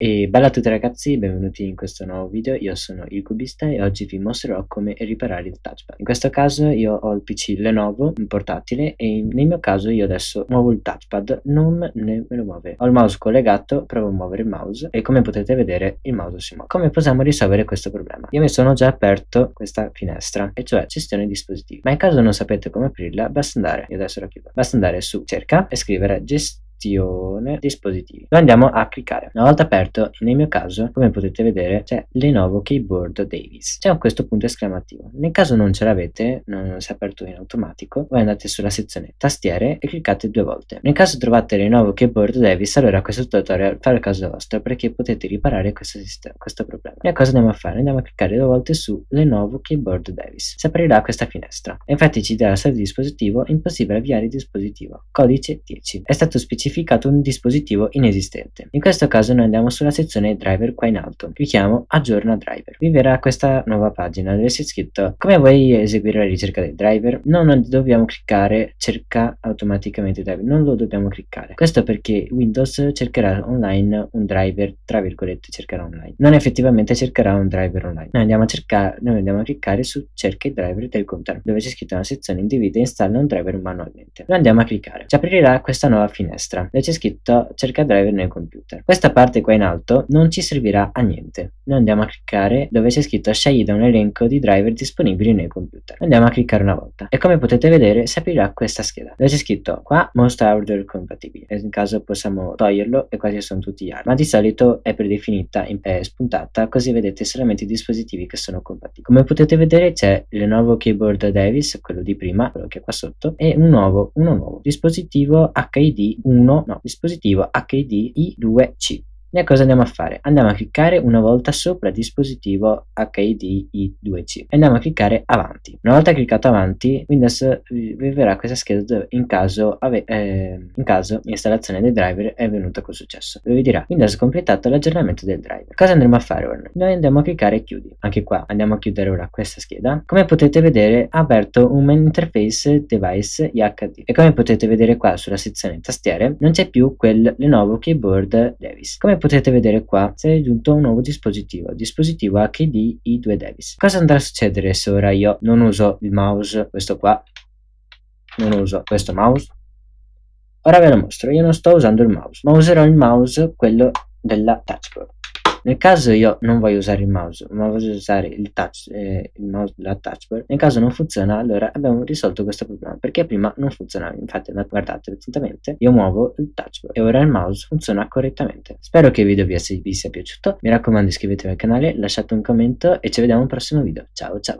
E bella a tutti ragazzi, benvenuti in questo nuovo video, io sono il Cubista e oggi vi mostrerò come riparare il touchpad. In questo caso io ho il PC Lenovo, un portatile, e nel mio caso io adesso muovo il touchpad, non me lo muove. Ho il mouse collegato, provo a muovere il mouse e come potete vedere il mouse si muove. Come possiamo risolvere questo problema? Io mi sono già aperto questa finestra, e cioè gestione dispositivi. Ma in caso non sapete come aprirla, basta andare, io adesso la chiudo, basta andare su cerca e scrivere gestione gestione dispositivi. Lo andiamo a cliccare. Una volta aperto nel mio caso come potete vedere c'è Lenovo Keyboard Davis. C'è questo punto esclamativo. Nel caso non ce l'avete non si è aperto in automatico voi andate sulla sezione tastiere e cliccate due volte. Nel caso trovate Lenovo Keyboard Davis allora questo tutorial fa il caso vostro perché potete riparare questo, sistema, questo problema. E cosa andiamo a fare? andiamo a cliccare due volte su Lenovo Keyboard Davis. Si aprirà questa finestra. Infatti ci dirà stato di dispositivo impossibile avviare il dispositivo. Codice 10 è stato specificato specificato un dispositivo inesistente. In questo caso noi andiamo sulla sezione driver qua in alto, clicchiamo aggiorna driver. Vi verrà questa nuova pagina dove c'è scritto come vuoi eseguire la ricerca del driver, non dobbiamo cliccare cerca automaticamente driver, non lo dobbiamo cliccare. Questo perché Windows cercherà online un driver, tra virgolette cercherà online, non effettivamente cercherà un driver online. Noi andiamo a cercare, noi andiamo a cliccare su cerca il driver del computer, dove c'è scritto una sezione individua e installa un driver manualmente. Lo andiamo a cliccare. Ci aprirà questa nuova finestra destra dove c'è scritto cerca driver nel computer. Questa parte qua in alto non ci servirà a niente. Noi andiamo a cliccare dove c'è scritto scegli da un elenco di driver disponibili nel computer. Andiamo a cliccare una volta e come potete vedere si aprirà questa scheda dove c'è scritto qua most hardware compatibili. In caso possiamo toglierlo e quasi sono tutti gli altri. Ma di solito è predefinita, è spuntata così vedete solamente i dispositivi che sono compatibili. Come potete vedere c'è il nuovo keyboard Davis, quello di prima, quello che è qua sotto, e un nuovo, uno nuovo dispositivo HID 1 1 no, dispositivo HDI2C. Noi cosa andiamo a fare? Andiamo a cliccare una volta sopra dispositivo HIDI2C e andiamo a cliccare avanti. Una volta cliccato avanti, Windows eh, vi verrà questa scheda dove in caso, ave, eh, in caso l'installazione dei driver è venuta con successo. Dove vi dirà Windows completato l'aggiornamento del driver. Cosa andremo a fare ora? Noi andiamo a cliccare chiudi. Anche qua andiamo a chiudere ora questa scheda. Come potete vedere ha aperto un main interface device IHD e come potete vedere qua sulla sezione tastiere non c'è più quel Lenovo Keyboard Davis. Come potete vedere qua si è aggiunto un nuovo dispositivo, dispositivo HD i2 Davis. Cosa andrà a succedere se ora io non uso il mouse, questo qua, non uso questo mouse? Ora ve lo mostro, io non sto usando il mouse, ma userò il mouse, quello della touchpad. Nel caso io non voglio usare il mouse, ma voglio usare il touch, eh, il mouse della touchbar, nel caso non funziona, allora abbiamo risolto questo problema, perché prima non funzionava. Infatti guardate attentamente, io muovo il touchbar e ora il mouse funziona correttamente. Spero che il video vi sia, vi sia piaciuto, mi raccomando iscrivetevi al canale, lasciate un commento e ci vediamo al prossimo video. Ciao ciao!